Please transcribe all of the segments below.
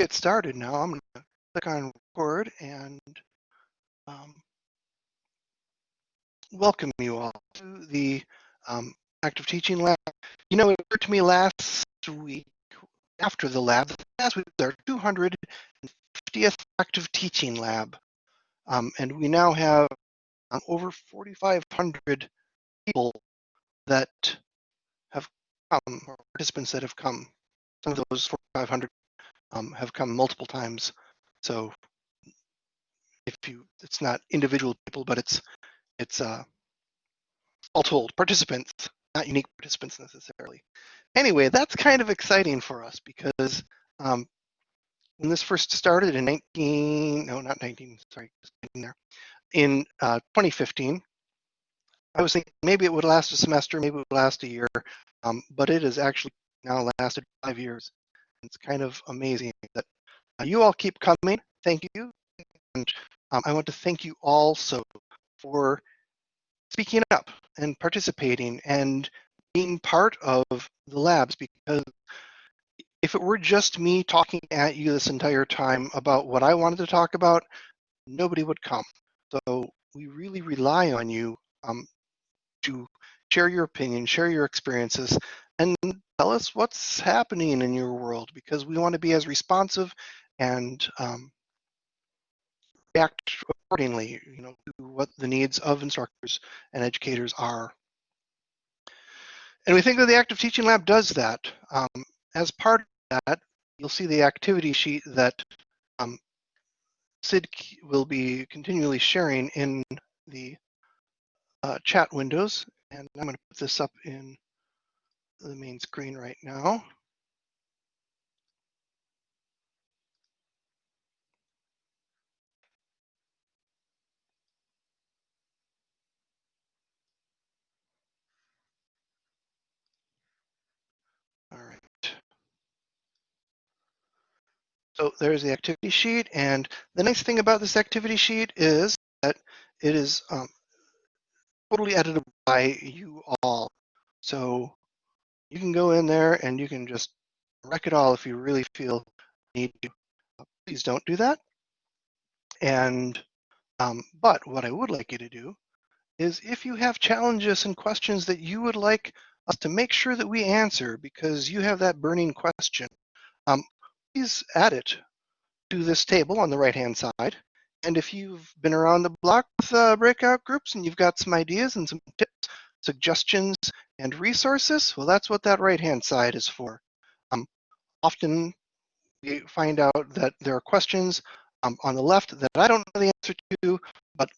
get started now. I'm going to click on record and um, welcome you all to the um, active teaching lab. You know, it occurred to me last week after the lab, last week was our 250th active teaching lab. Um, and we now have um, over 4,500 people that have come, or participants that have come. Some of those 4,500 um, have come multiple times. So if you, it's not individual people, but it's it's uh, all told participants, not unique participants necessarily. Anyway, that's kind of exciting for us because um, when this first started in 19, no, not 19, sorry, there, in uh, 2015, I was thinking maybe it would last a semester, maybe it would last a year, um, but it has actually now lasted five years. It's kind of amazing that uh, you all keep coming. Thank you. And um, I want to thank you also for speaking up and participating and being part of the labs because if it were just me talking at you this entire time about what I wanted to talk about, nobody would come. So we really rely on you um, to share your opinion, share your experiences, and tell us what's happening in your world because we want to be as responsive and um, react accordingly, you know, to what the needs of instructors and educators are. And we think that the Active Teaching Lab does that. Um, as part of that, you'll see the activity sheet that um, Sid will be continually sharing in the uh, chat windows. And I'm going to put this up in the main screen right now. All right. So there's the activity sheet. And the nice thing about this activity sheet is that it is um, totally editable by you all. So you can go in there and you can just wreck it all if you really feel need to. Uh, please don't do that. And um, but what I would like you to do is if you have challenges and questions that you would like us to make sure that we answer because you have that burning question, um, please add it to this table on the right hand side. And if you've been around the block with uh, breakout groups and you've got some ideas and some tips, suggestions, and resources, well, that's what that right-hand side is for. Um, often we find out that there are questions um, on the left that I don't know the answer to, but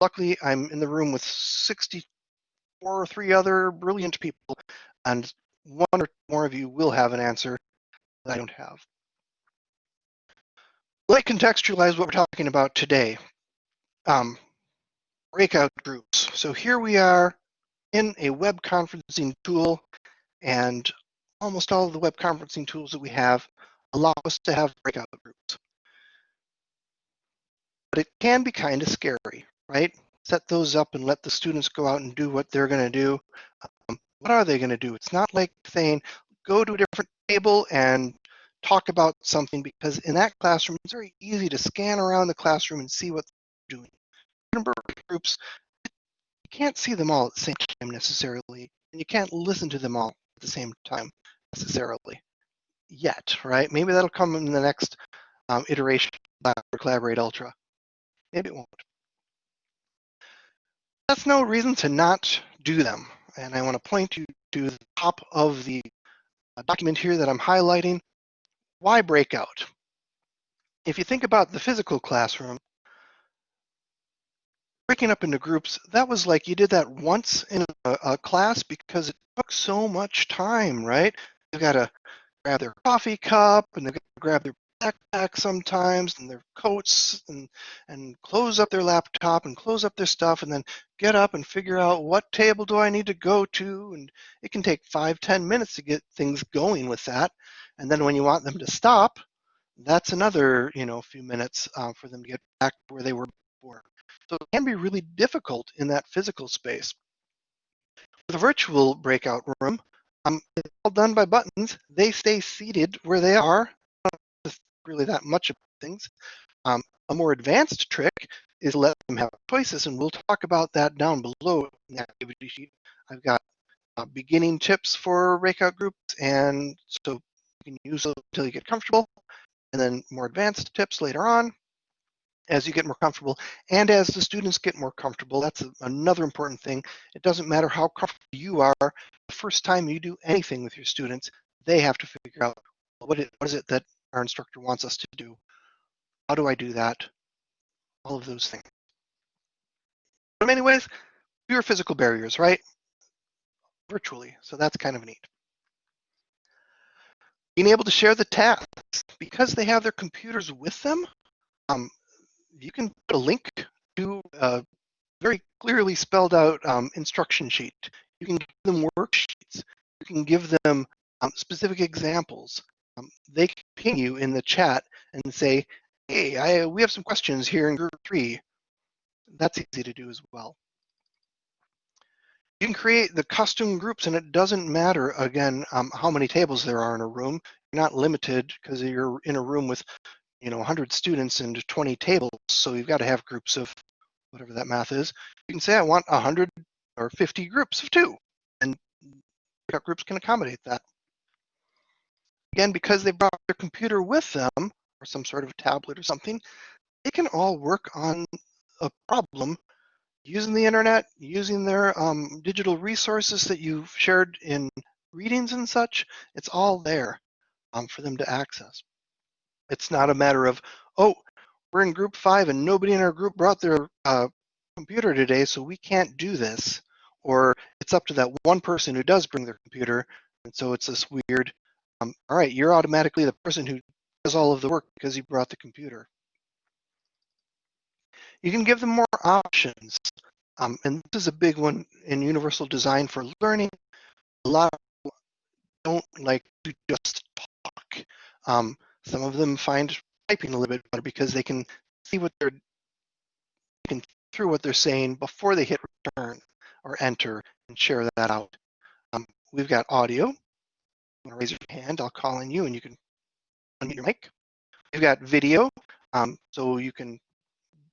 luckily I'm in the room with 64 or three other brilliant people, and one or more of you will have an answer that I don't have. Let me contextualize what we're talking about today. Um, breakout groups. So here we are in a web conferencing tool, and almost all of the web conferencing tools that we have allow us to have breakout groups. But it can be kind of scary, right? Set those up and let the students go out and do what they're going to do. Um, what are they going to do? It's not like saying, go to a different table and talk about something because in that classroom, it's very easy to scan around the classroom and see what they're doing. Groups, you can't see them all at the same time necessarily, and you can't listen to them all at the same time necessarily yet, right? Maybe that'll come in the next um, iteration of Collaborate Ultra. Maybe it won't. That's no reason to not do them. And I want to point you to the top of the uh, document here that I'm highlighting. Why breakout? If you think about the physical classroom, breaking up into groups, that was like you did that once in a, a class because it took so much time, right? You got to grab their coffee cup and they've got to grab their backpack sometimes and their coats and and close up their laptop and close up their stuff and then get up and figure out what table do I need to go to and it can take five ten minutes to get things going with that and then when you want them to stop, that's another you know few minutes uh, for them to get back where they were before. So it can be really difficult in that physical space. With a virtual breakout room, um, it's all done by buttons. They stay seated where they are. really that much of things. Um, a more advanced trick is let them have choices, and we'll talk about that down below in the activity sheet. I've got uh, beginning tips for breakout groups, and so you can use those until you get comfortable, and then more advanced tips later on as you get more comfortable and as the students get more comfortable. That's a, another important thing. It doesn't matter how comfortable you are. The first time you do anything with your students, they have to figure out what, it, what is it that our instructor wants us to do. How do I do that? All of those things. in many ways, fewer physical barriers, right? Virtually, so that's kind of neat. Being able to share the tasks because they have their computers with them. Um, you can put a link to a very clearly spelled out um, instruction sheet. You can give them worksheets. You can give them um, specific examples. Um, they can ping you in the chat and say, hey, I, we have some questions here in group three. That's easy to do as well. You can create the custom groups and it doesn't matter, again, um, how many tables there are in a room. You're not limited because you're in a room with you know 100 students and 20 tables so you've got to have groups of whatever that math is. You can say i want 100 or 50 groups of two and groups can accommodate that. Again because they brought their computer with them or some sort of tablet or something they can all work on a problem using the internet using their um, digital resources that you've shared in readings and such. It's all there um, for them to access it's not a matter of, oh, we're in group five and nobody in our group brought their uh, computer today, so we can't do this. Or it's up to that one person who does bring their computer. And so it's this weird, um, all right, you're automatically the person who does all of the work because you brought the computer. You can give them more options. Um, and this is a big one in universal design for learning. A lot of people don't like to just talk. Um, some of them find typing a little bit better because they can see what they're can through what they're saying before they hit return or enter and share that out. Um, we've got audio. You raise your hand, I'll call on you and you can unmute your mic. We've got video, um, so you can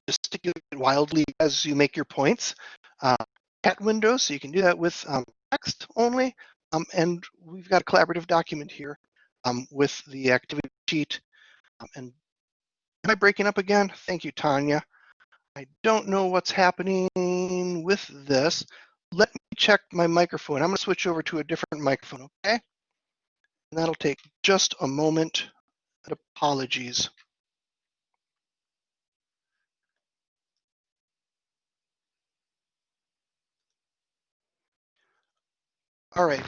gesticulate wildly as you make your points. Uh, chat windows, so you can do that with um, text only. Um, and we've got a collaborative document here um, with the activity sheet. Um, and am I breaking up again? Thank you, Tanya. I don't know what's happening with this. Let me check my microphone. I'm going to switch over to a different microphone, okay? And that'll take just a moment. Apologies. All right.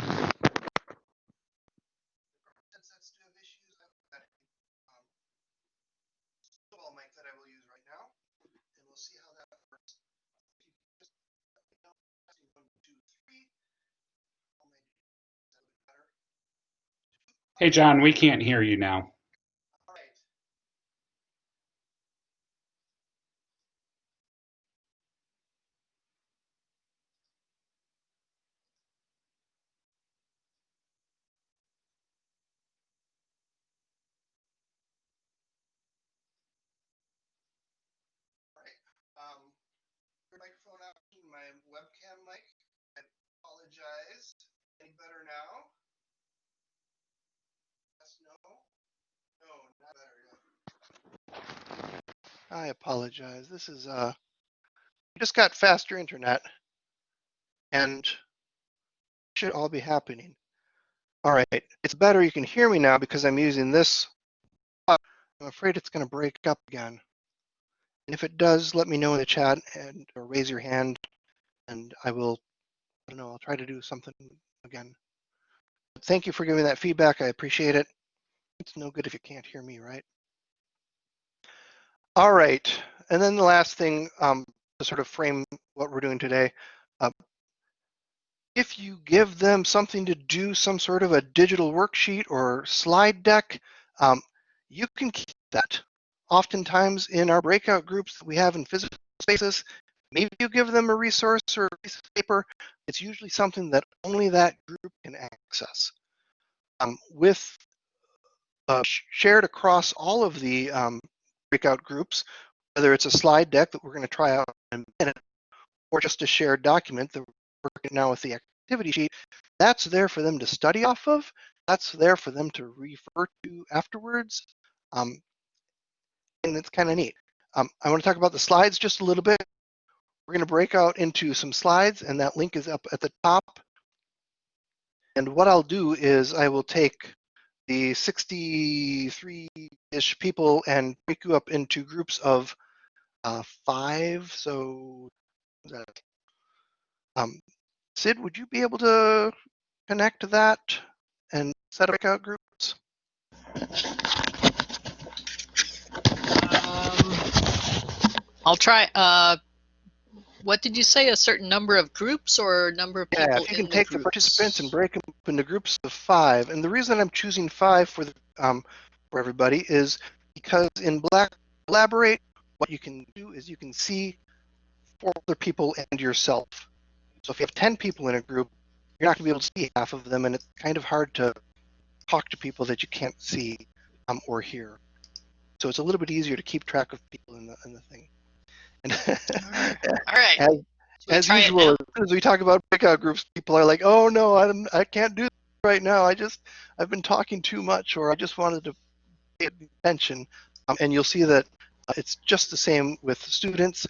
Hey, John, we can't hear you now. All right. Um, microphone out, my webcam mic. I apologize. Any better now? I apologize. This is uh just got faster internet and should all be happening. All right, it's better you can hear me now because I'm using this. I'm afraid it's going to break up again. And if it does, let me know in the chat and or raise your hand and I will I don't know, I'll try to do something again. But thank you for giving that feedback. I appreciate it. It's no good if you can't hear me, right? All right, and then the last thing um, to sort of frame what we're doing today. Uh, if you give them something to do, some sort of a digital worksheet or slide deck, um, you can keep that. Oftentimes in our breakout groups that we have in physical spaces, maybe you give them a resource or a piece of paper. It's usually something that only that group can access. Um, with uh, shared across all of the um, breakout groups, whether it's a slide deck that we're going to try out in a minute, or just a shared document that we're working now with the activity sheet, that's there for them to study off of. That's there for them to refer to afterwards. Um, and it's kind of neat. Um, I want to talk about the slides just a little bit. We're going to break out into some slides, and that link is up at the top. And what I'll do is I will take the 63-ish people and break you up into groups of uh, five. So? Um, Sid, would you be able to connect to that and set up breakout groups? Um, I'll try. Uh, what did you say? A certain number of groups or number of people Yeah, if you can take the participants and break them up into groups of five. And the reason I'm choosing five for the, um, for everybody is because in Black Collaborate, what you can do is you can see four other people and yourself. So if you have 10 people in a group, you're not going to be able to see half of them, and it's kind of hard to talk to people that you can't see um, or hear. So it's a little bit easier to keep track of people in the in the thing. And All right. as, as usual, as soon as we talk about breakout groups, people are like, "Oh no, I don't, I can't do this right now. I just, I've been talking too much, or I just wanted to attention." Um, and you'll see that uh, it's just the same with students.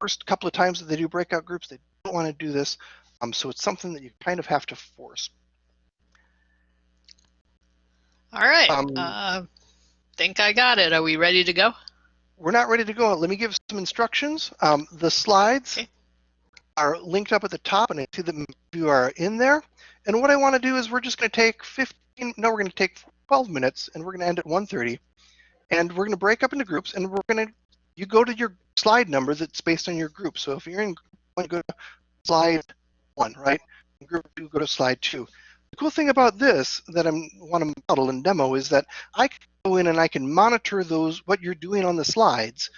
First couple of times that they do breakout groups, they don't want to do this, um, so it's something that you kind of have to force. All right. Um, uh, think I got it. Are we ready to go? We're not ready to go. Let me give some instructions. Um, the slides Okay. are linked up at the top, and I see that you are in there. And what I want to do is we're just going to take 15. No, we're going to take 12 minutes, and we're going to end at 1:30. And we're going to break up into groups, and we're going to. You go to your slide number that's based on your group. So if you're in group one, go to slide one, right? In group two, go to slide two. The cool thing about this that I want to model and demo is that I can go in and I can monitor those what you're doing on the slides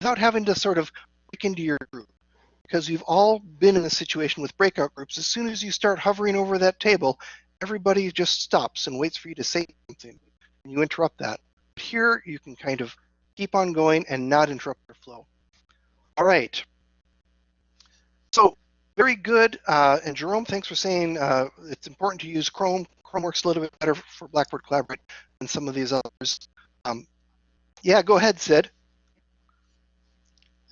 without having to sort of break into your group because you've all been in a situation with breakout groups. As soon as you start hovering over that table, everybody just stops and waits for you to say something, and you interrupt that. But Here, you can kind of keep on going and not interrupt your flow. All right. So very good. Uh, and Jerome, thanks for saying uh, it's important to use Chrome. Chrome works a little bit better for Blackboard Collaborate than some of these others. Um, yeah, go ahead, Sid.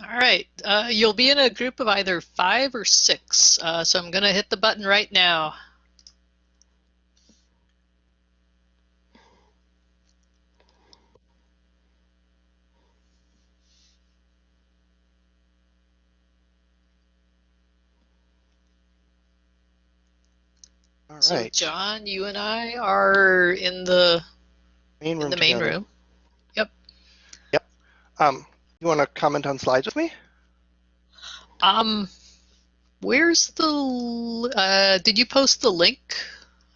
All right. Uh, you'll be in a group of either five or six. Uh, so I'm going to hit the button right now. All So right. John, you and I are in the main room in the main together. room. Yep. Yep. Um, you want to comment on slides with me? Um, where's the? Uh, did you post the link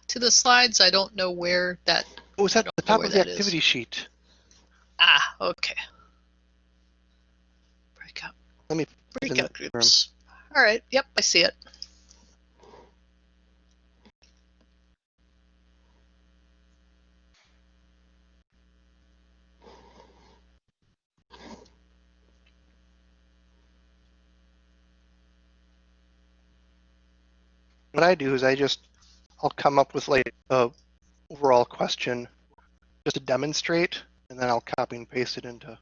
to the slides? I don't know where that. Oh, it's at the top of the that is. activity sheet. Ah, okay. Breakout. Let me Breakout groups. All right. Yep, I see it. What I do is I just, I'll come up with like a overall question just to demonstrate, and then I'll copy and paste it into.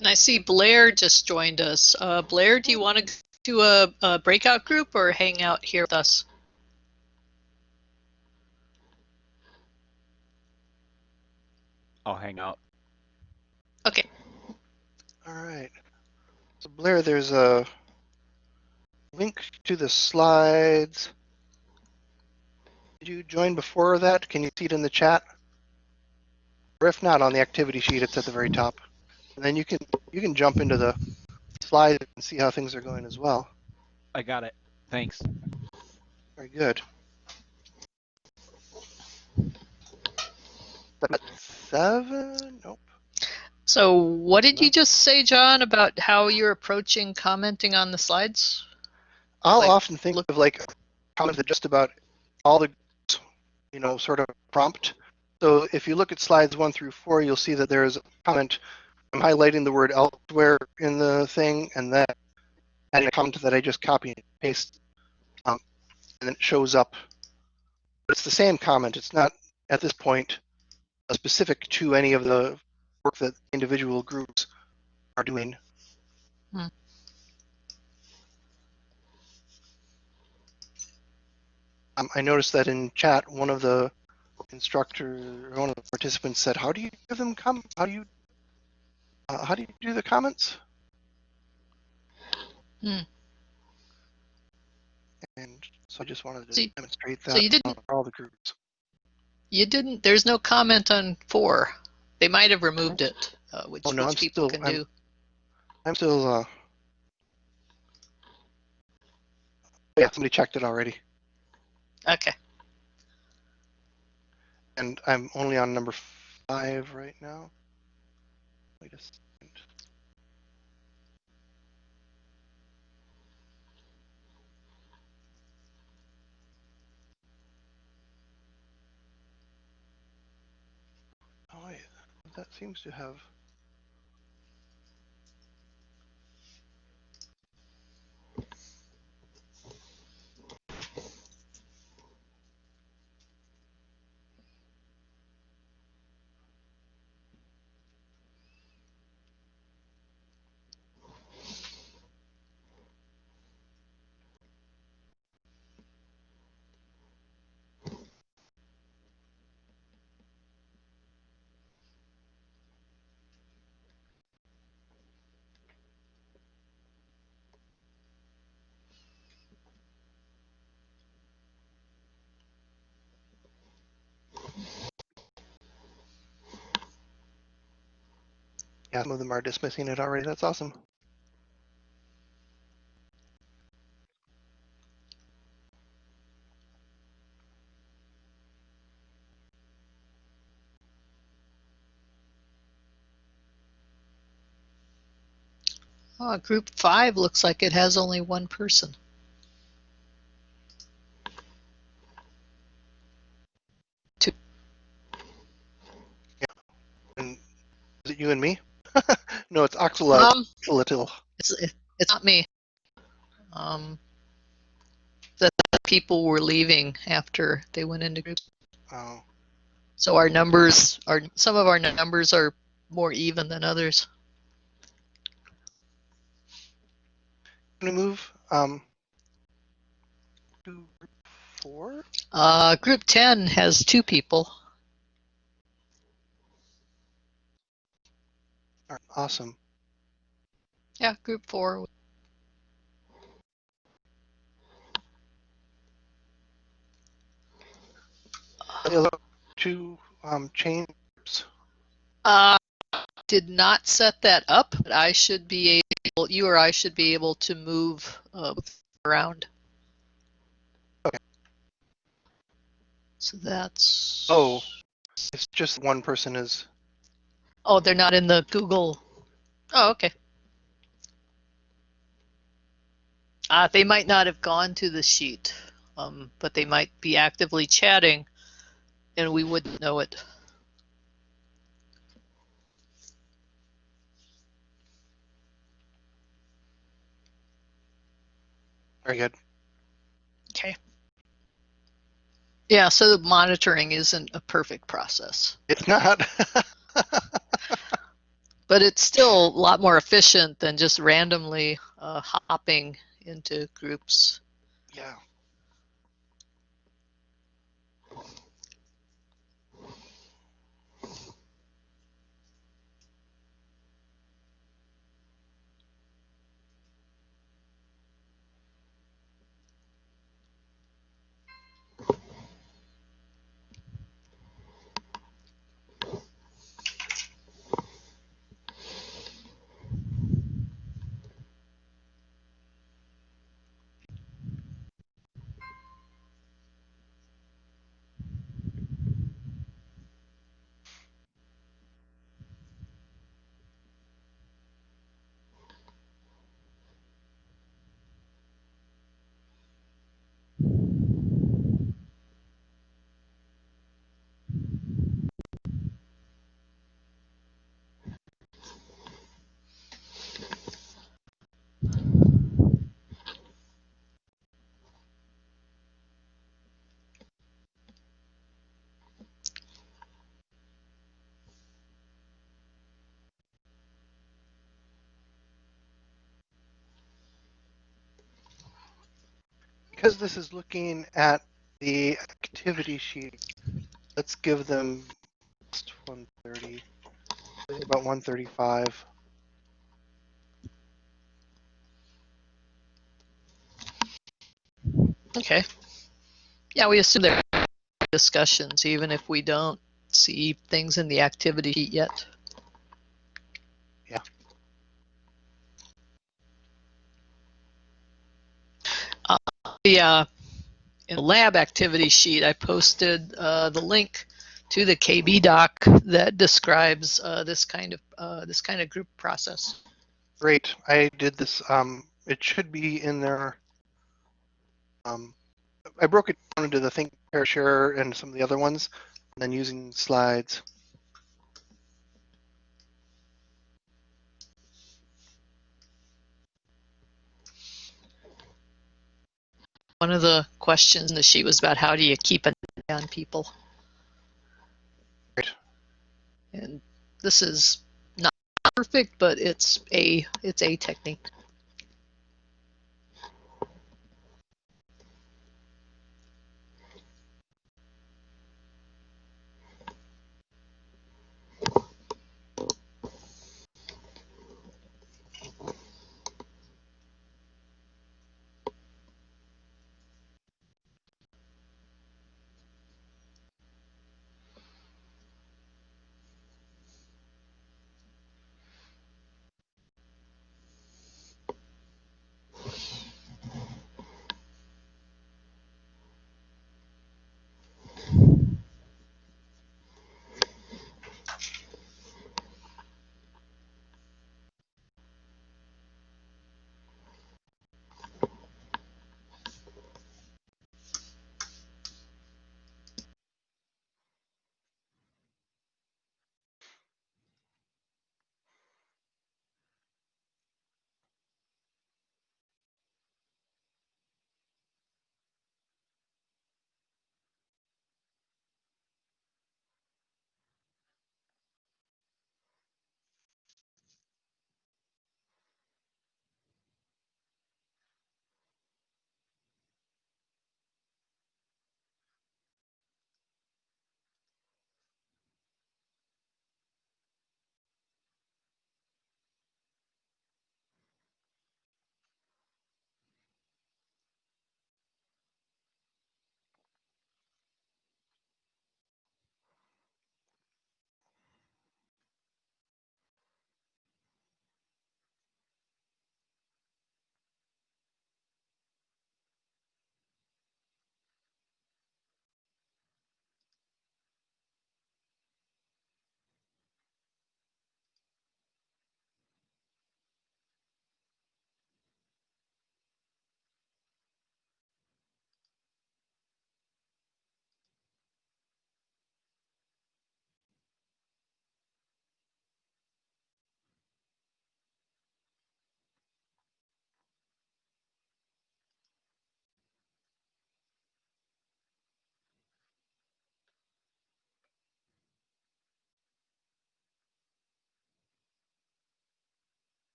And I see Blair just joined us. Uh, Blair, do you want to do a, a breakout group or hang out here with us? I'll hang out. Okay. All right. So Blair, there's a link to the slides. Did you join before that? Can you see it in the chat? Or if not, on the activity sheet, it's at the very top. And then you can you can jump into the slide and see how things are going as well. I got it. Thanks. Very good. At seven? Nope. So what did you just say, John, about how you're approaching commenting on the slides? I'll Like, often think of like comments that just about all the, you know, sort of prompt. So if you look at slides one through four, you'll see that there is a comment. I'm highlighting the word elsewhere in the thing and then adding a comment that I just copy and paste. Um, and then it shows up. But it's the same comment. It's not at this point specific to any of the work that individual groups are doing. Hmm. Um, I noticed that in chat, one of the instructor, one of the participants said, "How do you give them com? How do you, uh, how do you do the comments?" Hmm. And so I just wanted to So you- demonstrate that so you didn't- all the groups. You didn't, there's no comment on four. They might have removed it, uh, which, Oh, no, which I'm people still- can I'm- do. I'm still, uh, yeah, somebody checked it already, Okay. and I'm only on number five right now. Wait a second. Oh wait, that seems to have. Yeah, some of them are dismissing it already. That's awesome. Group five looks like it has only one person. And is it you and me? Oxalot. Um, Oxalatil. it's, it's not me. Um, the the people were leaving after they went into groups. Oh, So our numbers are, some of our numbers are more even than others. can we move um to group four? Uh, group 10 has two people. All right, awesome. Yeah, group four. Other two um groups. Uh, did not set that up, but I should be able, you or I should be able to move uh, around. Okay. So that's. Oh, it's just one person is. Oh, they're not in the Google. Oh, okay. Uh, they might not have gone to the sheet, um, but they might be actively chatting, and we wouldn't know it. Very good. Okay. Yeah, so the monitoring isn't a perfect process, It's not. but it's still a lot more efficient than just randomly uh, hopping into groups. yeah. Because this is looking at the activity sheet, let's give them 130, about 135. Okay. Yeah, we assume there are discussions, even if we don't see things in the activity sheet yet. The uh, lab activity sheet, I posted uh, the link to the KB doc that describes uh, this kind of uh, this kind of group process. Great, I did this, um, it should be in there. Um, I broke it down into the Think, Pair, Share, and some of the other ones, and then using slides. One of the questions in the sheet was about how do you keep an eye on people, Right. and this is not perfect, but it's a it's a technique.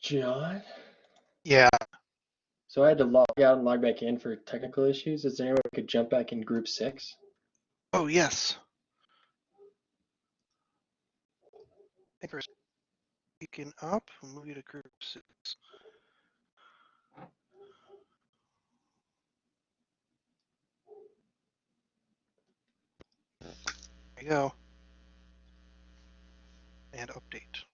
John. Yeah, So I had to log out and log back in for technical issues. Is there any way we could jump back in group six? oh, yes. Thank you for up, we'll move you to group six. There you go. And update.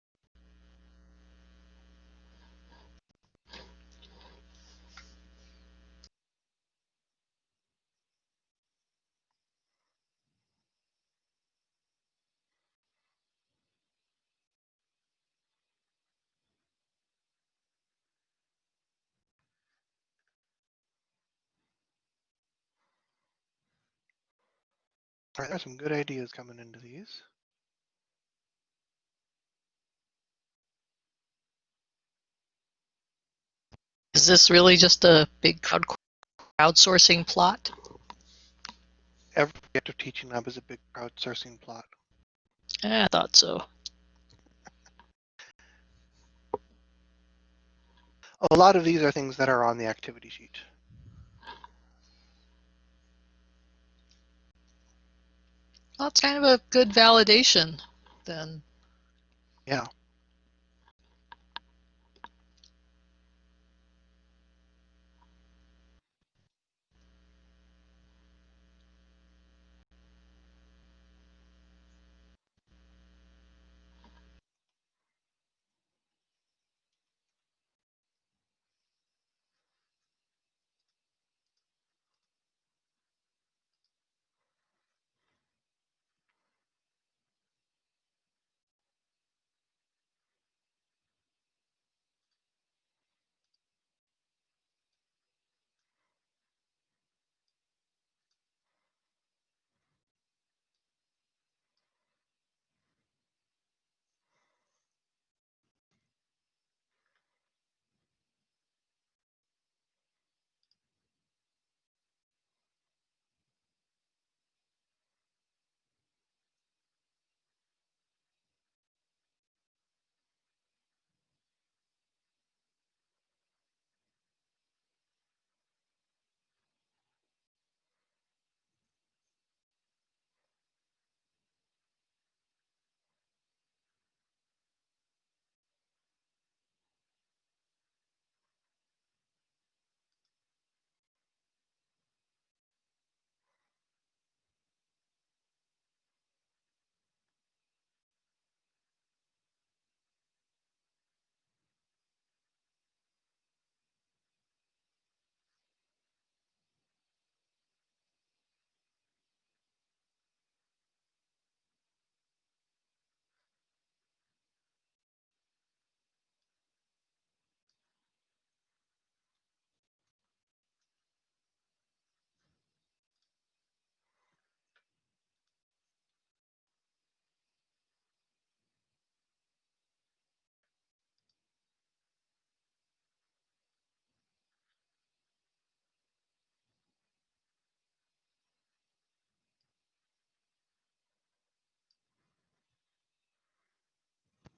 All right, there's some good ideas coming into these. Is this really just a big crowd crowdsourcing plot? Every active teaching lab is a big crowdsourcing plot. Eh, I thought so. A lot of these are things that are on the activity sheet. Well, it's kind of a good validation then. Yeah.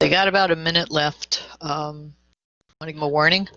Got about a minute left. Um, want to give them a warning?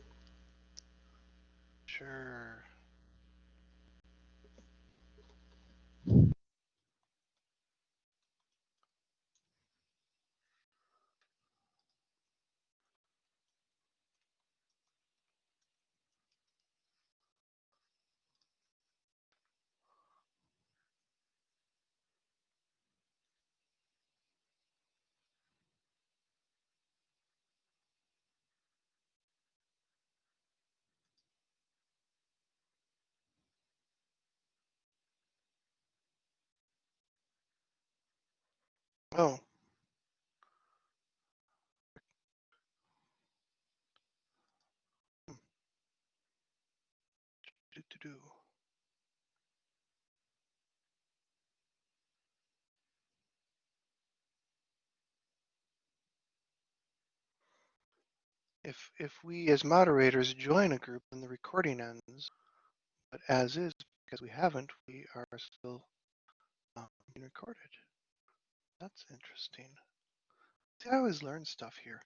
Oh. If if we as moderators join a group and the recording ends, but as is because we haven't, we are still um, being recorded. That's interesting. See, I always learn stuff here.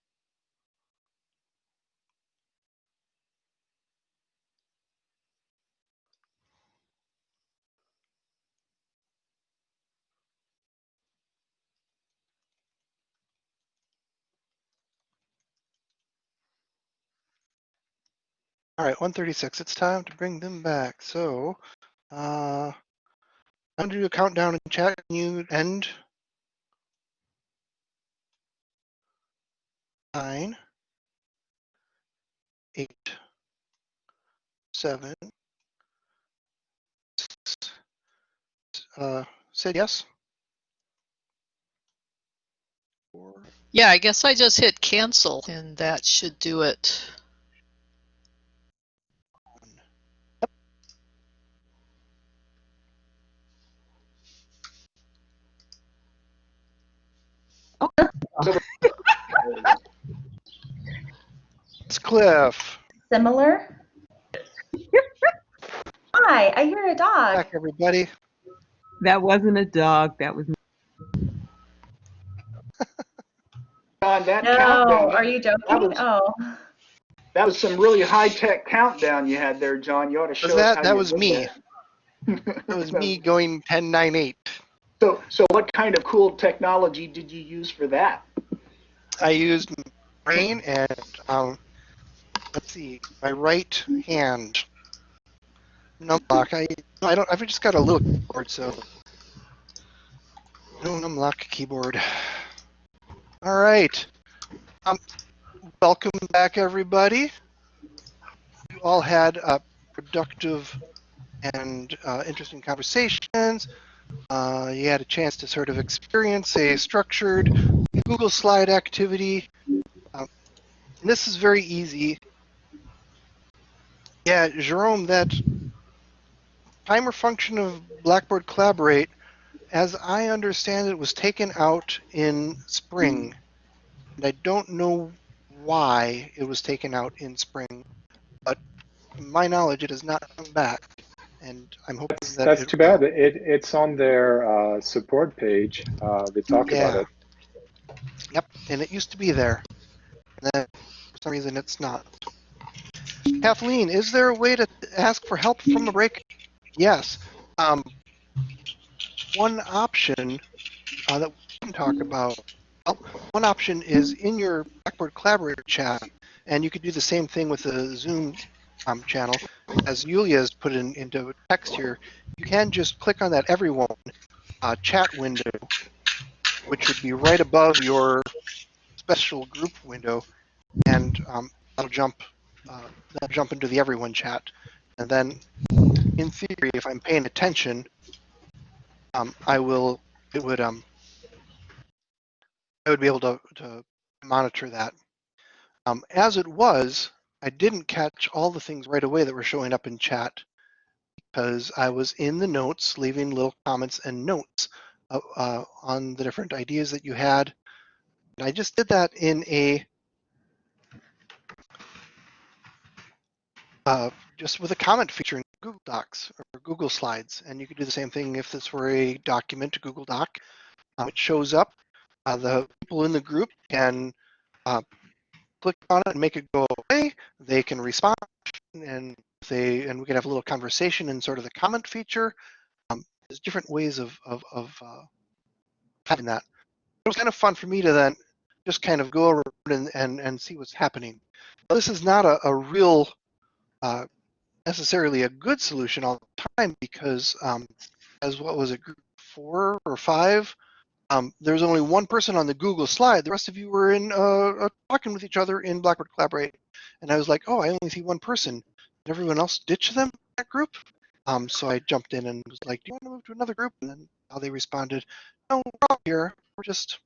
All right, 136. It's time to bring them back. So, uh, I'm gonna do a countdown in chat. Can you end? nine, eight, seven, six, uh, said yes. Yeah, I guess I just hit cancel and that should do it. Yep. Okay. It's Cliff. Similar? Hi, I hear a dog. Back, everybody. That wasn't a dog. That was John, that No, countdown, are you joking? was- Oh, that was some really high-tech countdown you had there, John. You ought to show Was that how that was me? that. That was me going 10, 9, 8. So, so what kind of cool technology did you use for that? I used brain and um, let's see, my right hand numlock. I I don't. I've just got a little keyboard, so no numlock keyboard. All right. Um, welcome back, everybody. You all had uh, productive and uh, interesting conversations. Uh, you had a chance to sort of experience a structured Google Slide activity. Um, this is very easy. Yeah, Jerome, that timer function of Blackboard Collaborate, as I understand it, was taken out in spring. And I don't know why it was taken out in spring, but to my knowledge, it has not come back. And I'm hoping that That's too bad. It, it's on their uh, support page. Uh, they talk Yeah. about it. Yep, and it used to be there. And then for some reason it's not. Kathleen, is there a way to ask for help from the break? Yes. Um, one option uh, that we can talk about, well, one option is in your Blackboard Collaborator chat, and you could do the same thing with the Zoom um, channel. As Yulia has put in, into text here, you can just click on that Everyone uh, chat window, which would be right above your special group window, and um, that'll jump uh, that'll jump into the everyone chat. And then, in theory, if I'm paying attention, um, I will it would um I would be able to to monitor that. Um, as it was, I didn't catch all the things right away that were showing up in chat because I was in the notes, leaving little comments and notes uh, uh, on the different ideas that you had. And I just did that in a uh, just with a comment feature in Google Docs or Google Slides, and you could do the same thing if this were a document to Google Doc. Um, it shows up. Uh, the people in the group can uh, click on it and make it go away. They can respond, and they and we can have a little conversation in sort of the comment feature. Um, there's different ways of of, of uh, having that. It was kind of fun for me to then just kind of go around and, and, and see what's happening. This is not a, a real uh, necessarily a good solution all the time because um, as what was it, group four or five, um, there's only one person on the Google slide. The rest of you were in uh, uh, talking with each other in Blackboard Collaborate. And I was like, oh, I only see one person. Did everyone else ditch them, that group? Um, so I jumped in and was like, do you want to move to another group? And then how they responded, no, we're all here. We're just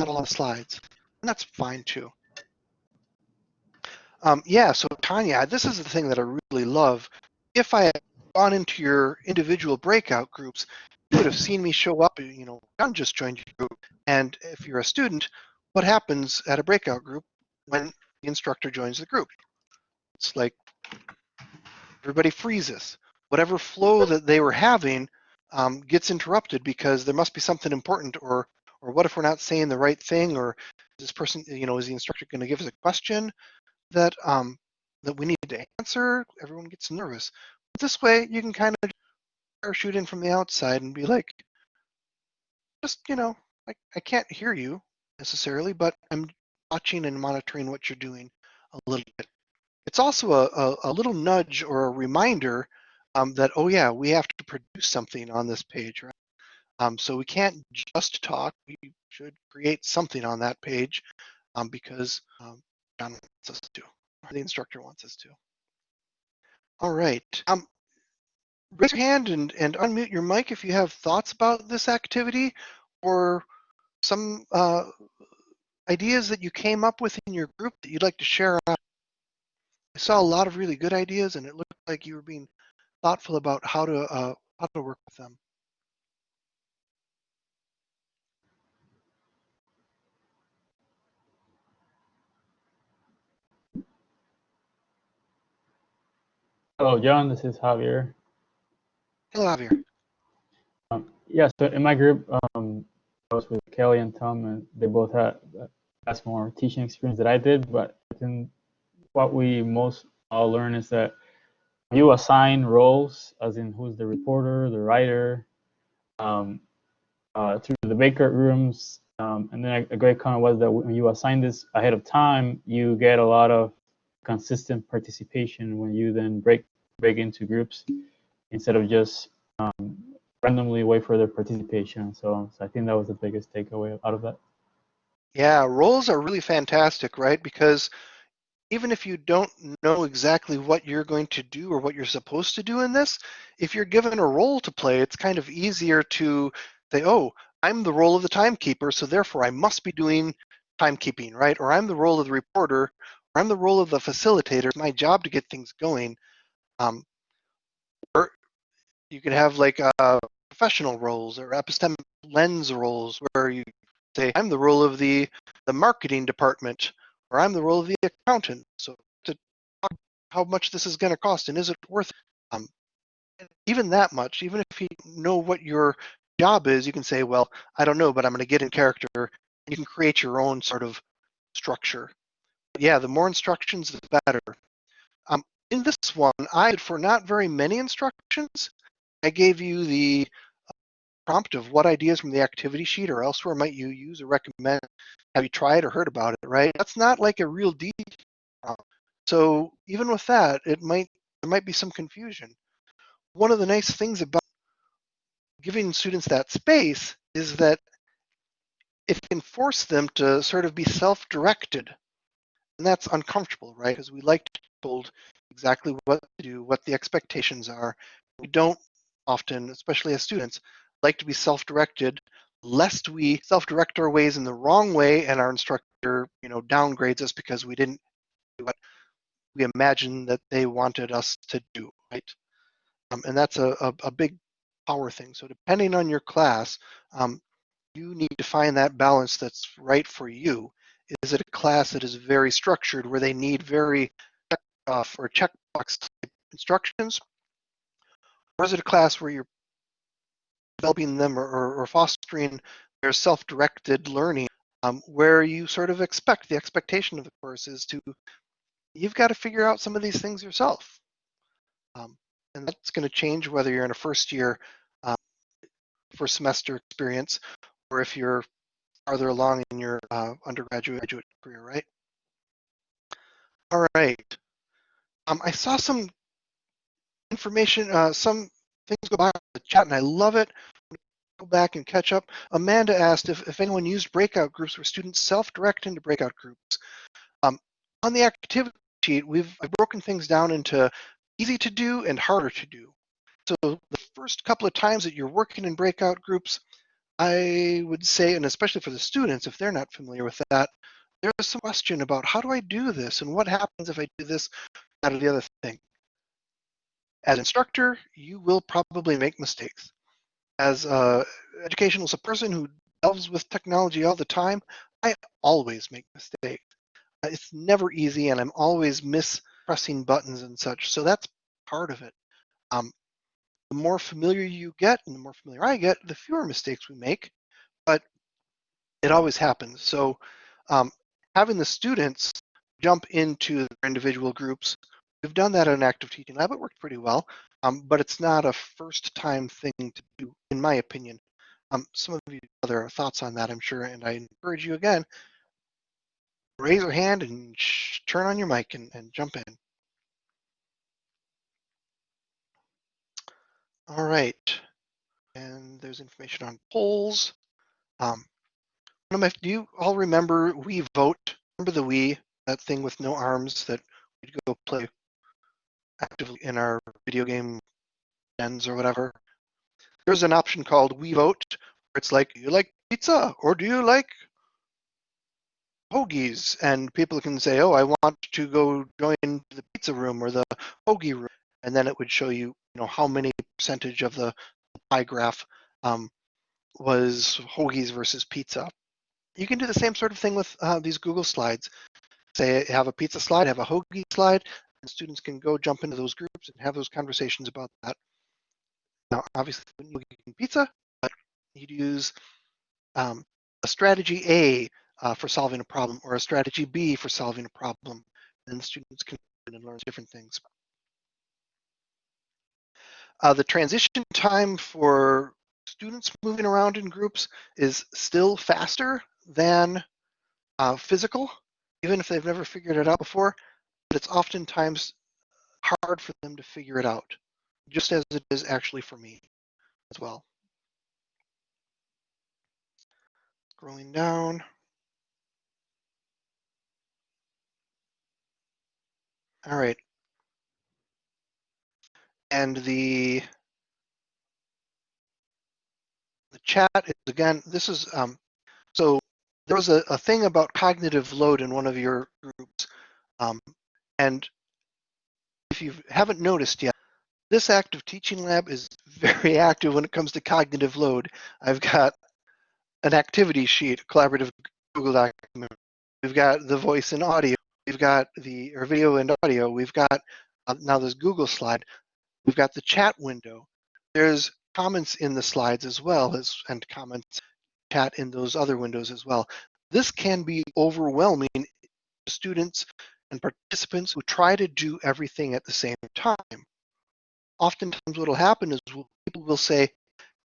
not a lot of slides. And that's fine too. Um, yeah, so Tanya, this is the thing that I really love. If I had gone into your individual breakout groups, you would have seen me show up, you know, John just joined your group. And if you're a student, what happens at a breakout group when the instructor joins the group? It's like everybody freezes. Whatever flow that they were having um, gets interrupted because there must be something important or or what if we're not saying the right thing or is this person you know is the instructor going to give us a question that um, that we need to answer everyone gets nervous. But this way you can kind of parachute in from the outside and be like just you know I, I can't hear you necessarily but i'm watching and monitoring what you're doing a little bit. It's also a, a, a little nudge or a reminder um, that oh yeah we have to produce something on this page right? Um, so we can't just talk. We should create something on that page um, because um, John wants us to, or the instructor wants us to. All right. Um, raise your hand and, and unmute your mic if you have thoughts about this activity or some uh, ideas that you came up with in your group that you'd like to share. I saw a lot of really good ideas and it looked like you were being thoughtful about how to uh, how to work with them. Hello, John. This is Javier. Hello, Javier. Um, yeah, so in my group, um, I was with Kelly and Tom, and they both had uh, has more teaching experience than I did. But I think what we most all learn is that you assign roles, as in who's the reporter, the writer, um, uh, through the breakout rooms. Um, and then a, a great comment was that when you assign this ahead of time, you get a lot of consistent participation when you then break break into groups instead of just um, randomly wait for their participation. So, so I think that was the biggest takeaway out of that. Yeah, roles are really fantastic, right? Because even if you don't know exactly what you're going to do or what you're supposed to do in this, if you're given a role to play, it's kind of easier to say, oh, I'm the role of the timekeeper, so therefore I must be doing timekeeping, right? Or I'm the role of the reporter, or I'm the role of the facilitator. It's my job to get things going. Um, or you can have like uh, professional roles or epistemic lens roles where you say, I'm the role of the, the marketing department, or I'm the role of the accountant. So to talk how much this is going to cost and is it worth it? Um, even that much, even if you know what your job is, you can say, well, I don't know, but I'm going to get in character. And you can create your own sort of structure. Yeah, the more instructions, the better. Um, in this one, I for not very many instructions, I gave you the prompt of what ideas from the activity sheet or elsewhere might you use or recommend? Have you tried or heard about it, right? That's not like a real deep prompt. So even with that, it might there might be some confusion. One of the nice things about giving students that space is that it can force them to sort of be self-directed. And that's uncomfortable, right? Because we like to be told exactly what to do, what the expectations are. We don't often, especially as students, like to be self-directed lest we self-direct our ways in the wrong way and our instructor you know downgrades us because we didn't do what we imagined that they wanted us to do right um, and that's a, a, a, big power thing so depending on your class um, you need to find that balance that's right for you is it a class that is very structured where they need very check off or checkbox type instructions? Or is it a class where you're developing them or, or, or fostering their self-directed learning? Um, where you sort of expect the expectation of the course is to you've got to figure out some of these things yourself. Um, and that's going to change whether you're in a first year um, first semester experience or if you're farther along in your uh, undergraduate graduate career right all right um, i saw some information uh, some things go by the chat and I love it. Go back and catch up. Amanda asked if, if anyone used breakout groups where students self-direct into breakout groups. Um, on the activity sheet, we've I've broken things down into easy to do and harder to do. So the first couple of times that you're working in breakout groups, I would say, and especially for the students, if they're not familiar with that, there's some question about how do I do this and what happens if I do this, that, or the other thing. As instructor, you will probably make mistakes. As an educationalist, a person who delves with technology all the time, I always make mistakes. It's never easy, and I'm always mispressing buttons and such. So that's part of it. Um, the more familiar you get, and the more familiar I get, the fewer mistakes we make. But it always happens. So um, having the students jump into their individual groups We've done that in active teaching lab. It worked pretty well, um, but it's not a first time thing to do, in my opinion. Um, some of you have other thoughts on that, I'm sure, and I encourage you again, raise your hand and turn on your mic and, and jump in. All right, and there's information on polls. Um, do you all remember Wii vote? Remember the Wii, that thing with no arms that we'd go play actively in our video game ends or whatever, there's an option called Wii Vote, where it's like, do you like pizza or do you like hoagies? And people can say, oh, I want to go join the pizza room or the hoagie room. And then it would show you, you know, how many percentage of the pie graph um, was hoagies versus pizza. You can do the same sort of thing with uh, these Google slides. Say, have a pizza slide, have a hoagie slide, and students can go jump into those groups and have those conversations about that. Now, obviously, when you eat pizza, but you'd use um, a strategy A uh, for solving a problem or a strategy B for solving a problem, and students can learn different things. Uh, the transition time for students moving around in groups is still faster than uh, physical, even if they've never figured it out before, but it's oftentimes hard for them to figure it out, just as it is actually for me as well. Scrolling down. All right. And the the chat is again, this is um, so there was a, a thing about cognitive load in one of your groups. Um, and if you haven't noticed yet, this active teaching lab is very active when it comes to cognitive load. I've got an activity sheet, a collaborative Google document. We've got the voice and audio. We've got the or video and audio. We've got uh, now this Google slide. We've got the chat window. There's comments in the slides as well as and comments chat in those other windows as well. This can be overwhelming to students and participants who try to do everything at the same time. Oftentimes what will happen is people will say,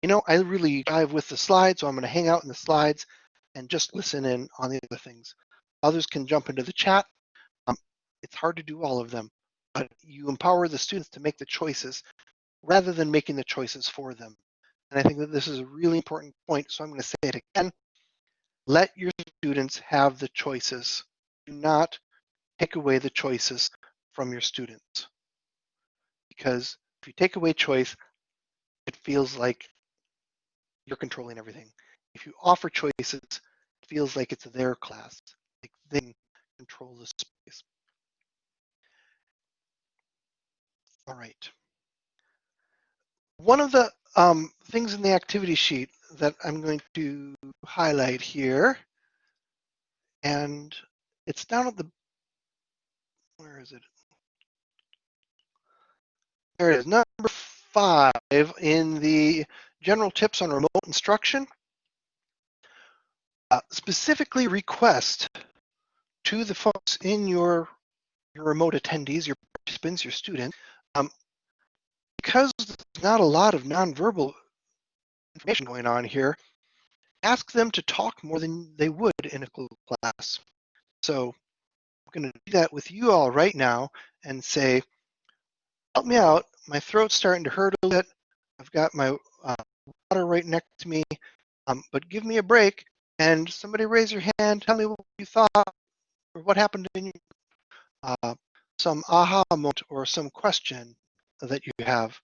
you know, I really dive with the slides, so I'm going to hang out in the slides and just listen in on the other things. Others can jump into the chat. Um, it's hard to do all of them, Uh, you empower the students to make the choices rather than making the choices for them. And I think that this is a really important point, so I'm going to say it again. Let your students have the choices. Do not take away the choices from your students. Because if you take away choice, it feels like you're controlling everything. If you offer choices, it feels like it's their class, like they control the space. All right. One of the um, things in the activity sheet that I'm going to highlight here, and it's down at the, where is it? There it is, number five in the general tips on remote instruction. Uh, specifically request to the folks in your, your remote attendees, your participants, your students, um, because there's not a lot of nonverbal information going on here, ask them to talk more than they would in a class. So I'm going to do that with you all right now and say, help me out. My throat's starting to hurt a little bit. I've got my uh, water right next to me, um, but give me a break and somebody raise your hand, tell me what you thought or what happened in your uh, some aha moment or some question that you have.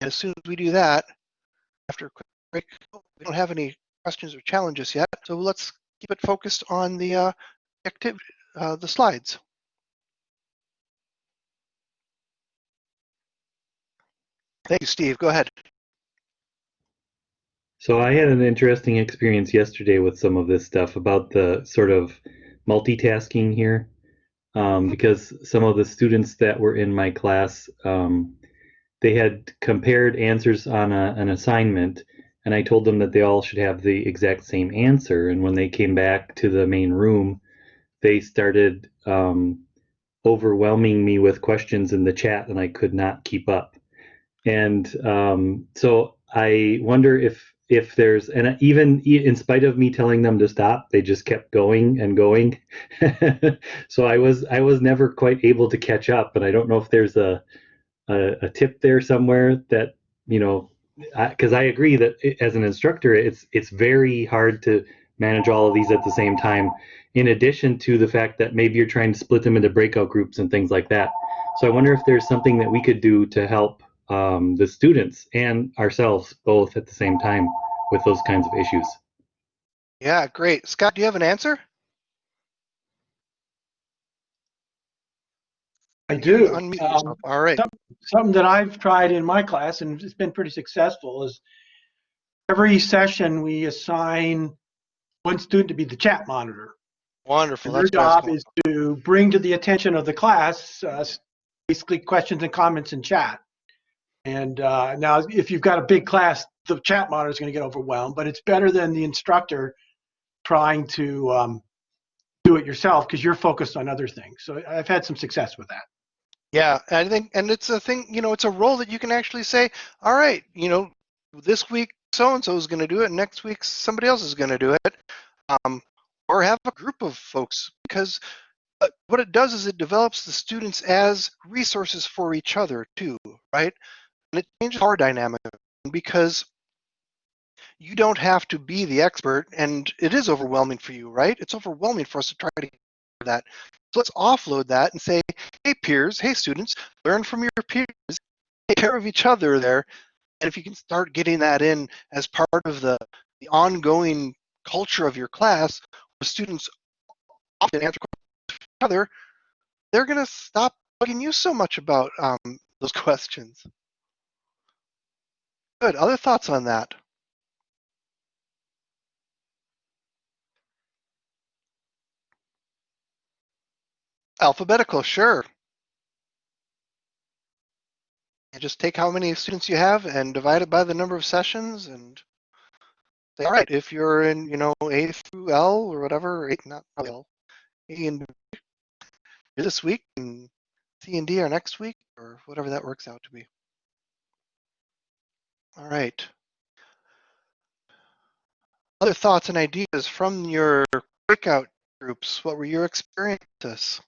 And as soon as we do that, after a quick break, we don't have any questions or challenges yet, so let's keep it focused on the uh, activity, uh, the slides. Thank you, Steve. Go ahead. So I had an interesting experience yesterday with some of this stuff about the sort of multitasking here, um, because some of the students that were in my class, um, they had compared answers on a, an assignment, and I told them that they all should have the exact same answer. And when they came back to the main room, they started um, overwhelming me with questions in the chat, and I could not keep up. And um, so I wonder if if there's and even in spite of me telling them to stop they just kept going and going. So i was i was never quite able to catch up and i don't know if there's a a, a tip there somewhere that you know because I, I agree that as an instructor it's it's very hard to manage all of these at the same time in addition to the fact that maybe you're trying to split them into breakout groups and things like that. So i wonder if there's something that we could do to help um, the students and ourselves both at the same time with those kinds of issues. Yeah, great. Scott, do you have an answer? I do. Unmute Um, yourself. All right. some- Something that I've tried in my class and it's been pretty successful is every session we assign one student to be the chat monitor. Wonderful. And their That's what I was job is to bring to the attention of the class uh, basically questions and comments in chat. And uh, now, if you've got a big class, the chat monitor is going to get overwhelmed, but it's better than the instructor trying to um, do it yourself because you're focused on other things. So I've had some success with that. Yeah, I think, and it's a thing, you know, it's a role that you can actually say, all right, you know, this week so and so is going to do it, next week somebody else is going to do it, um, or have a group of folks because uh, what it does is it develops the students as resources for each other too, right? And it changes our dynamic because you don't have to be the expert, and it is overwhelming for you, right? It's overwhelming for us to try to get that. So let's offload that and say, hey peers, hey students, learn from your peers, take care of each other there. And if you can start getting that in as part of the, the ongoing culture of your class, where students often answer questions to each other, they're going to stop bugging you so much about um, those questions. Good. Other thoughts on that? Alphabetical, sure. You just take how many students you have and divide it by the number of sessions and say, all right, if you're in, you know, A through L or whatever, eight, not L, A and B, this week and C and D are next week or whatever that works out to be. All right. Other thoughts and ideas from your breakout groups? What were your experiences?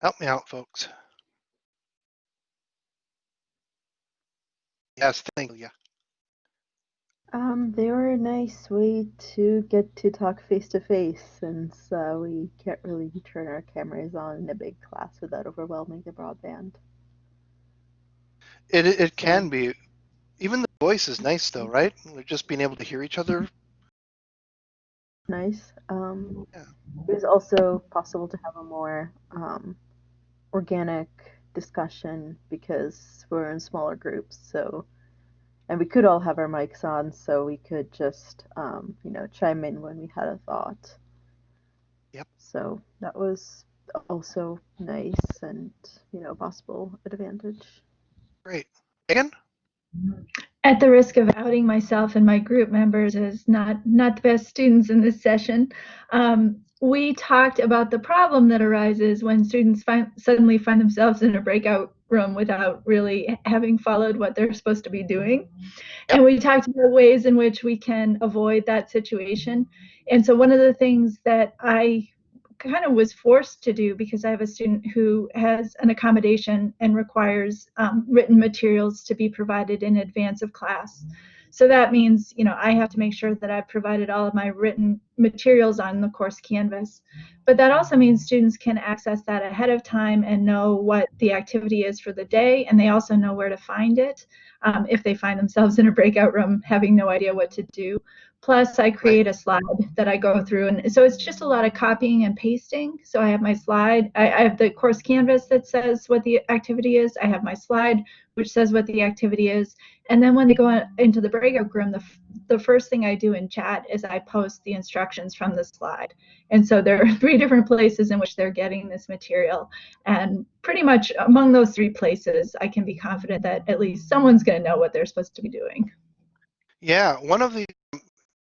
Help me out, folks. Yes, thank you. Um, they were a nice way to get to talk face to face since uh, we can't really turn our cameras on in a big class without overwhelming the broadband. It it can be. Even the voice is nice though, right? Like Just being able to hear each other. Nice. Um, Yeah. It was also possible to have a more um, organic discussion because we're in smaller groups. So, and we could all have our mics on, so we could just, um, you know, chime in when we had a thought. Yep. So that was also nice and, you know, possible advantage. Great. Megan? At the risk of outing myself and my group members as not not the best students in this session, um, we talked about the problem that arises when students find, suddenly find themselves in a breakout room without really having followed what they're supposed to be doing. And we talked about ways in which we can avoid that situation. And so one of the things that I kind of was forced to do because I have a student who has an accommodation and requires um, written materials to be provided in advance of class. So that means, you know, I have to make sure that I've provided all of my written materials on the course canvas. But that also means students can access that ahead of time and know what the activity is for the day, and they also know where to find it um, if they find themselves in a breakout room having no idea what to do. Plus, I create a slide that I go through. And so it's just a lot of copying and pasting. So I have my slide, I, I have the course canvas that says what the activity is. I have my slide, which says what the activity is. And then when they go into the breakout room, the, the first thing I do in chat is I post the instructions from the slide. And so there are three different places in which they're getting this material. And pretty much among those three places, I can be confident that at least someone's going to know what they're supposed to be doing. Yeah, one of the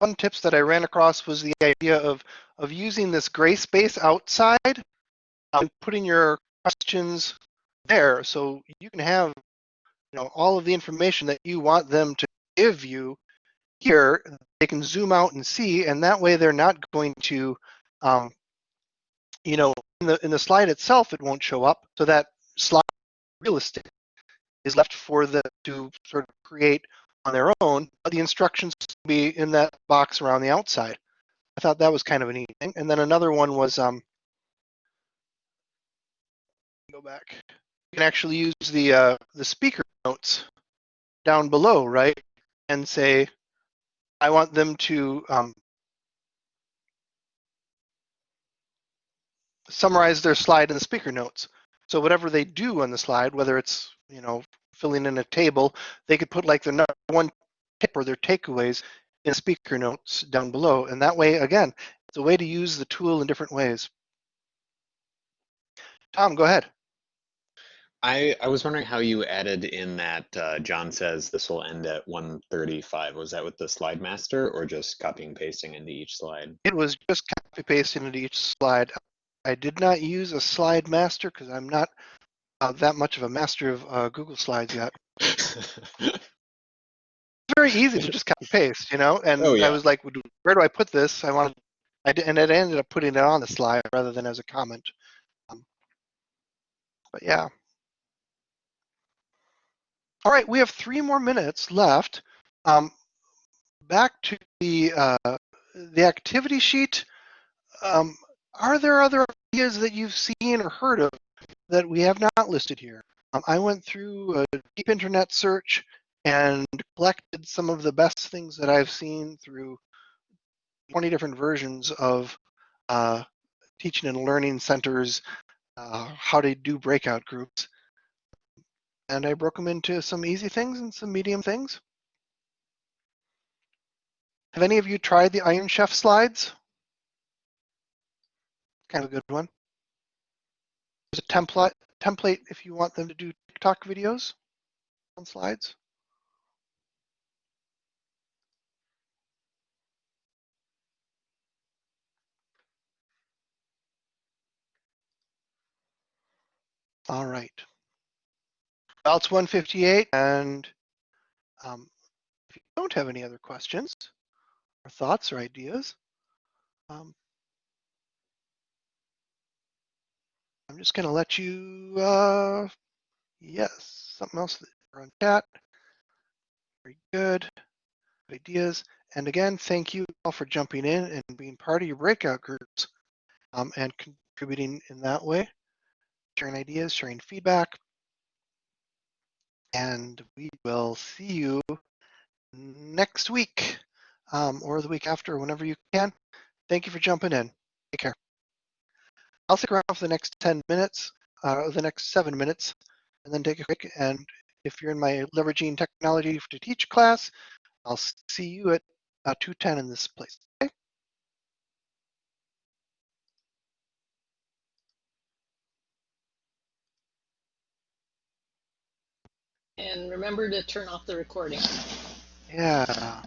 fun tips that I ran across was the idea of of using this gray space outside and putting your questions there. So you can have you know all of the information that you want them to give you here. They can zoom out and see and that way they're not going to um, you know in the in the slide itself it won't show up. So that slide real estate is left for the to sort of create on their own, but the instructions be in that box around the outside. I thought that was kind of a neat thing. And then another one was um, go back. You can actually use the uh, the speaker notes down below, right? and say, I want them to um, summarize their slide in the speaker notes. So whatever they do on the slide, whether it's you know filling in a table, they could put like their number one tip or their takeaways in speaker notes down below, and that way, again, it's a way to use the tool in different ways. Tom, go ahead. I, I was wondering how you added in that uh, John says this will end at 135. Was that with the slide master or just copying pasting into each slide? It was just copy pasting into each slide. I did not use a slide master because I'm not uh, that much of a master of uh, Google Slides yet. it's very easy to just copy paste, you know. And Oh, yeah. I was like, where do I put this? I wanted, I did, and it ended up putting it on the slide rather than as a comment. Um, but yeah. All right, we have three more minutes left. Um, back to the uh, the activity sheet. Um, are there other ideas that you've seen or heard of that we have not listed here? Um, I went through a deep internet search and collected some of the best things that I've seen through 20 different versions of uh, teaching and learning centers, uh, how to do breakout groups. And I broke them into some easy things and some medium things. Have any of you tried the Iron Chef slides? Kind of a good one. There's a template template if you want them to do TikTok videos on slides. All right. It's 158, and um, if you don't have any other questions or thoughts or ideas, um, I'm just going to let you, uh, yes, something else on chat. Very good ideas. And again, thank you all for jumping in and being part of your breakout groups um, and contributing in that way, sharing ideas, sharing feedback. And we will see you next week um, or the week after, whenever you can. Thank you for jumping in. Take care. I'll stick around for the next 10 minutes, uh, the next seven minutes, and then take a break. And if you're in my leveraging technology to teach class, I'll see you at uh, 210 in this place. Okay? And remember to turn off the recording. Yeah.